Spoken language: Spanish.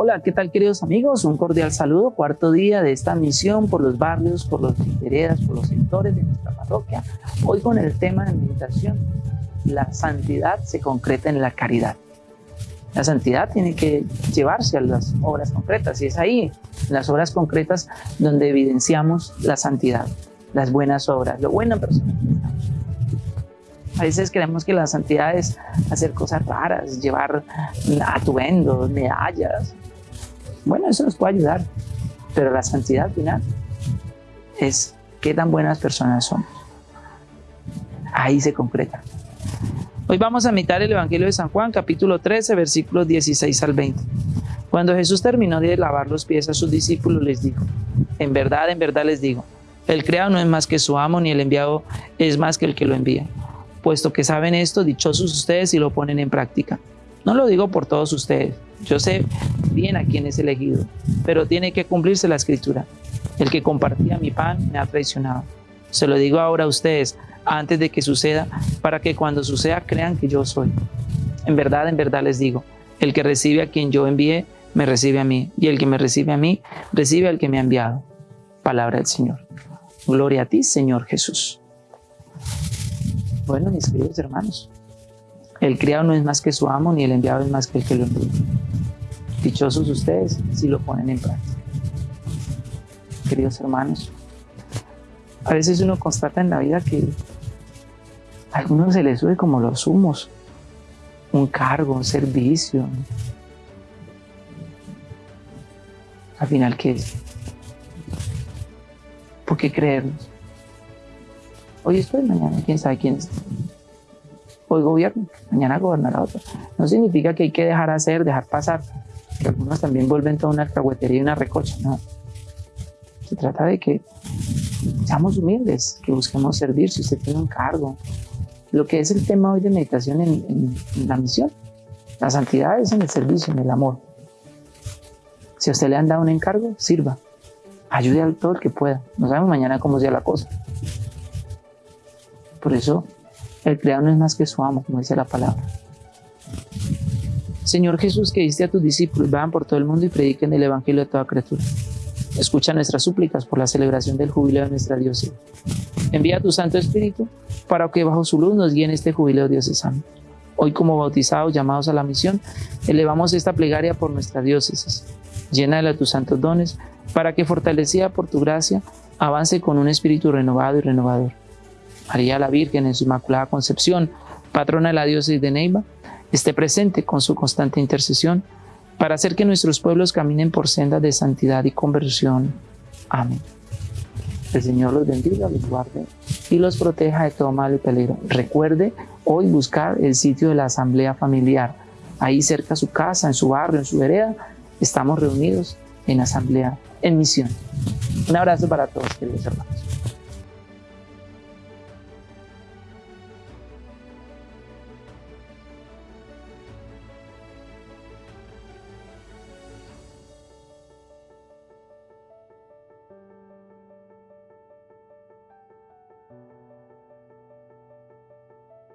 Hola, ¿qué tal queridos amigos? Un cordial saludo, cuarto día de esta misión por los barrios, por los veredas, por los sectores de nuestra parroquia. Hoy con el tema de meditación, la santidad se concreta en la caridad. La santidad tiene que llevarse a las obras concretas y es ahí, en las obras concretas, donde evidenciamos la santidad, las buenas obras, lo buena persona a veces creemos que la santidad es hacer cosas raras, llevar atuendos, medallas. Bueno, eso nos puede ayudar, pero la santidad final es qué tan buenas personas somos. Ahí se concreta. Hoy vamos a imitar el Evangelio de San Juan, capítulo 13, versículos 16 al 20. Cuando Jesús terminó de lavar los pies a sus discípulos, les dijo, en verdad, en verdad les digo, el creado no es más que su amo, ni el enviado es más que el que lo envía puesto que saben esto, dichosos ustedes y lo ponen en práctica. No lo digo por todos ustedes, yo sé bien a quién es elegido, pero tiene que cumplirse la escritura. El que compartía mi pan me ha traicionado. Se lo digo ahora a ustedes, antes de que suceda, para que cuando suceda crean que yo soy. En verdad, en verdad les digo, el que recibe a quien yo envié, me recibe a mí, y el que me recibe a mí, recibe al que me ha enviado. Palabra del Señor. Gloria a ti, Señor Jesús. Bueno, mis queridos hermanos, el criado no es más que su amo, ni el enviado es más que el que lo envía. Dichosos ustedes si lo ponen en práctica. Queridos hermanos, a veces uno constata en la vida que a algunos se les sube como los humos, un cargo, un servicio. Al final, ¿qué es? ¿Por qué creernos? Hoy estoy, mañana quién sabe quién es. Hoy gobierno, mañana gobernará otro. No significa que hay que dejar hacer, dejar pasar. Que algunos también vuelven toda una alcahuetería y una recocha. No. Se trata de que seamos humildes, que busquemos servir. Si usted tiene un cargo, lo que es el tema hoy de meditación en, la misión, la santidad es en el servicio, en el amor. Si a usted le han dado un encargo, sirva. Ayude al todo el que pueda. No sabemos mañana cómo sea la cosa. Por eso el creado no es más que su amo, como dice la palabra. Señor Jesús, que diste a tus discípulos, van por todo el mundo y prediquen el Evangelio a toda criatura. Escucha nuestras súplicas por la celebración del jubileo de nuestra diócesis. Envía tu Santo Espíritu para que bajo su luz nos guíe este jubileo diocesano. Hoy como bautizados, llamados a la misión, elevamos esta plegaria por nuestra diócesis. Llena de tus santos dones para que fortalecida por tu gracia avance con un espíritu renovado y renovador María la Virgen en su Inmaculada Concepción, patrona de la diócesis de Neiva, esté presente con su constante intercesión para hacer que nuestros pueblos caminen por sendas de santidad y conversión. Amén. El Señor los bendiga, los guarde y los proteja de todo mal y peligro. Recuerde hoy buscar el sitio de la asamblea familiar. Ahí cerca a su casa, en su barrio, en su vereda, estamos reunidos en asamblea, en misión. Un abrazo para todos, queridos hermanos.